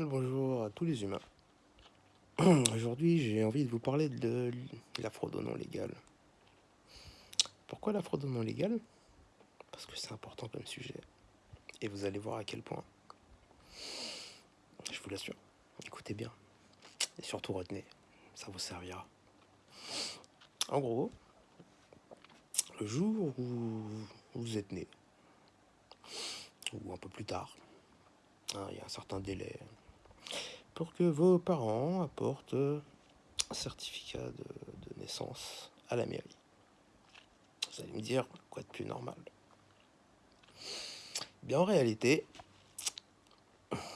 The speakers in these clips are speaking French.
Bonjour à tous les humains. Aujourd'hui, j'ai envie de vous parler de la fraude non légale. Pourquoi la fraude non légale Parce que c'est important comme sujet. Et vous allez voir à quel point. Je vous l'assure. Écoutez bien. Et surtout retenez. Ça vous servira. En gros, le jour où vous êtes né, ou un peu plus tard, hein, il y a un certain délai, pour que vos parents apportent un certificat de, naissance à la mairie. Vous allez me dire, quoi de plus normal? Bien en réalité,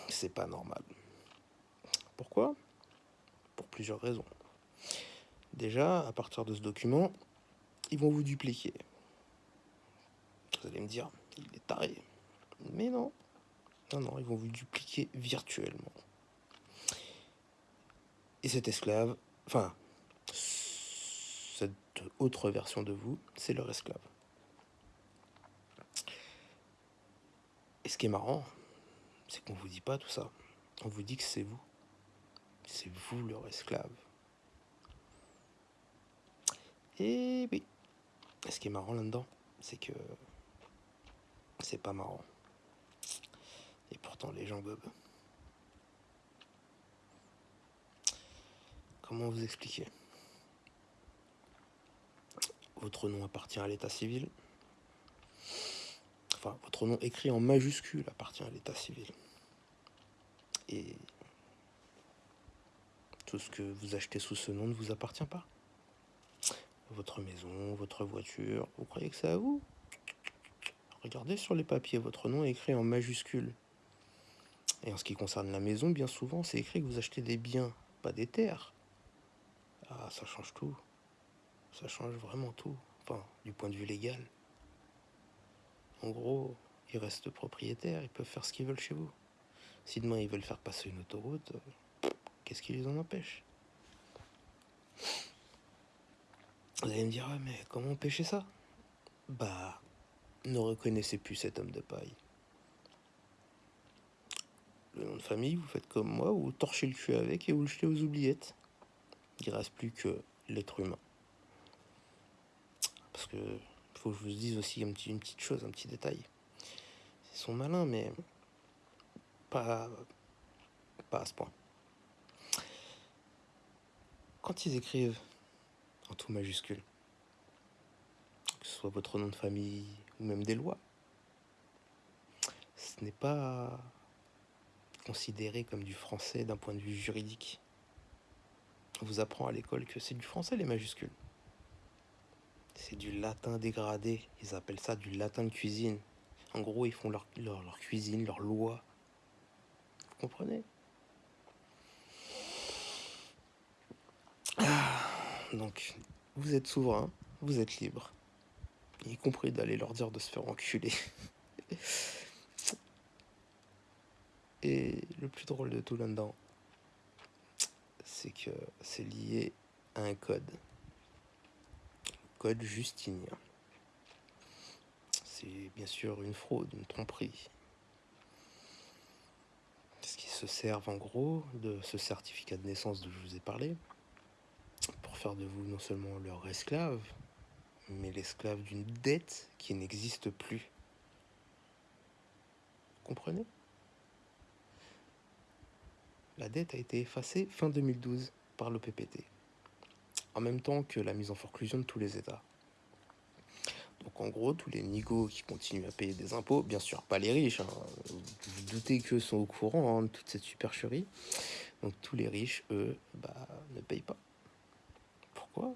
c'est pas normal. Pourquoi? Pour plusieurs raisons. Déjà, à partir de ce document, ils vont vous dupliquer. Vous allez me dire, il est taré. Mais non. Non, non, ils vont vous dupliquer virtuellement. Et cet esclave, enfin, cette autre version de vous, c'est leur esclave. Et ce qui est marrant, c'est qu'on vous dit pas tout ça. On vous dit que c'est vous. C'est vous leur esclave. Et oui. Ce qui est marrant là-dedans, c'est que c'est pas marrant. Et pourtant les gens bobent. Comment vous expliquer? Votre nom appartient à l'état civil. Enfin, votre nom écrit en majuscule appartient à l'état civil. Et tout ce que vous achetez sous ce nom ne vous appartient pas. Votre maison, votre voiture, vous croyez que c'est à vous? Regardez sur les papiers, votre nom est écrit en majuscule. Et en ce qui concerne la maison, bien souvent, c'est écrit que vous achetez des biens, pas des terres. Ah, ça change tout. Ça change vraiment tout. Enfin, du point de vue légal. En gros, ils restent propriétaires, ils peuvent faire ce qu'ils veulent chez vous. Si demain ils veulent faire passer une autoroute, qu'est-ce qui les en empêche? Vous allez me dire, ah, mais comment empêcher ça? Bah, ne reconnaissez plus cet homme de paille. Le nom de famille, vous faites comme moi, vous torchez le cul avec et vous le jetez aux oubliettes il reste plus que l'être humain. Parce que faut que je vous dise aussi une petite chose, un petit détail. Ils sont malins, mais pas, pas à ce point. Quand ils écrivent en tout majuscule, que ce soit votre nom de famille ou même des lois, ce n'est pas considéré comme du français d'un point de vue juridique vous apprend à l'école que c'est du français les majuscules. C'est du latin dégradé. Ils appellent ça du latin de cuisine. En gros, ils font leur, leur, cuisine, leur loi. Vous comprenez? Ah, Donc, vous êtes souverain, vous êtes libre. Y compris d'aller leur dire de se faire enculer. Et le plus drôle de tout là-dedans, c'est que c'est lié à un code. Code justinien. C'est bien sûr une fraude, une tromperie. Ce qui se servent en gros de ce certificat de naissance dont je vous ai parlé pour faire de vous non seulement leur esclave, mais l'esclave d'une dette qui n'existe plus. comprenez? La dette a été effacée fin 2012 par l'OPPT, en même temps que la mise en forclusion de tous les États. Donc en gros, tous les nigauds qui continuent à payer des impôts, bien sûr pas les riches, hein, vous, vous doutez qu'eux sont au courant hein, de toute cette supercherie, donc tous les riches, eux, bah, ne payent pas. Pourquoi?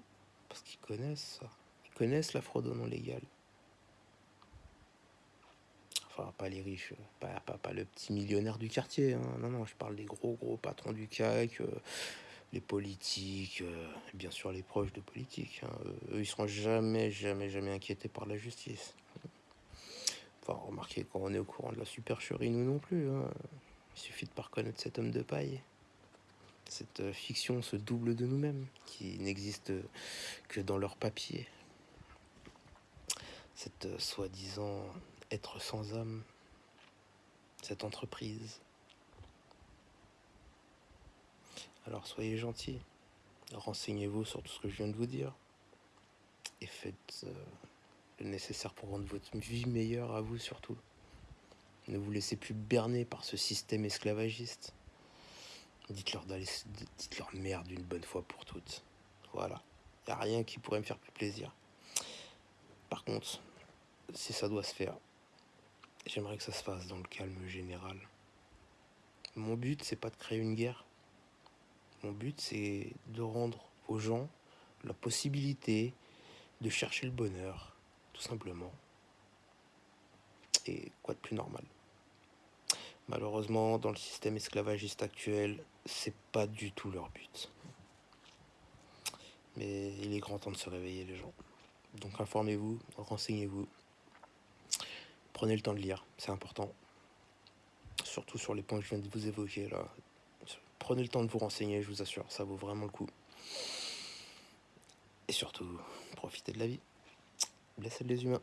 Parce qu'ils connaissent ça, ils connaissent la fraude non légale pas les riches, pas, pas, le petit millionnaire du quartier, hein. non, non, je parle des gros, gros patrons du CAC, euh, les politiques, euh, bien sûr les proches de politiques. Hein. eux, ils seront jamais, jamais, jamais inquiétés par la justice. Enfin, remarquez, quand on est au courant de la supercherie, nous non plus. Hein. Il suffit de pas reconnaître cet homme de paille. Cette euh, fiction se double de nous-mêmes, qui n'existe que dans leur papier. Cette soi-disant être sans âme, cette entreprise. Alors soyez gentils, renseignez-vous sur tout ce que je viens de vous dire et faites euh, le nécessaire pour rendre votre vie meilleure à vous surtout. Ne vous laissez plus berner par ce système esclavagiste. Dites-leur dites-leur merde une bonne fois pour toutes. Voilà. Il a rien qui pourrait me faire plus plaisir. Par contre, si ça doit se faire, j'aimerais que ça se fasse dans le calme général. Mon but, c'est pas de créer une guerre. Mon but, c'est de rendre aux gens la possibilité de chercher le bonheur, tout simplement. Et quoi de plus normal? Malheureusement, dans le système esclavagiste actuel, c'est pas du tout leur but. Mais il est grand temps de se réveiller, les gens. Donc informez-vous, renseignez-vous. Prenez le temps de lire, c'est important. Surtout sur les points que je viens de vous évoquer là. Prenez le temps de vous renseigner, je vous assure, ça vaut vraiment le coup. Et surtout, profitez de la vie. Blessez les humains.